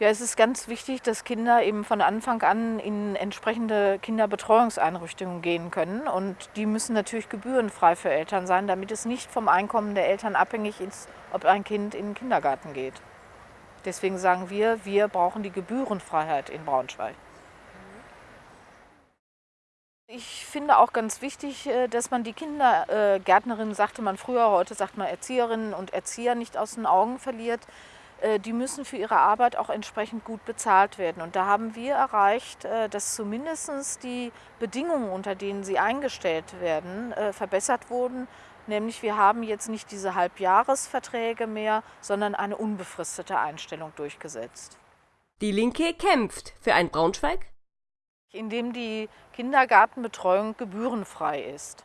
Ja, es ist ganz wichtig, dass Kinder eben von Anfang an in entsprechende Kinderbetreuungseinrichtungen gehen können. Und die müssen natürlich gebührenfrei für Eltern sein, damit es nicht vom Einkommen der Eltern abhängig ist, ob ein Kind in den Kindergarten geht. Deswegen sagen wir, wir brauchen die Gebührenfreiheit in Braunschweig. Ich finde auch ganz wichtig, äh, dass man die Kindergärtnerinnen, sagte man früher, heute sagt man Erzieherinnen und Erzieher nicht aus den Augen verliert. Äh, die müssen für ihre Arbeit auch entsprechend gut bezahlt werden. Und da haben wir erreicht, äh, dass zumindest die Bedingungen, unter denen sie eingestellt werden, äh, verbessert wurden. Nämlich wir haben jetzt nicht diese Halbjahresverträge mehr, sondern eine unbefristete Einstellung durchgesetzt. Die Linke kämpft für ein Braunschweig, indem die Kindergartenbetreuung gebührenfrei ist.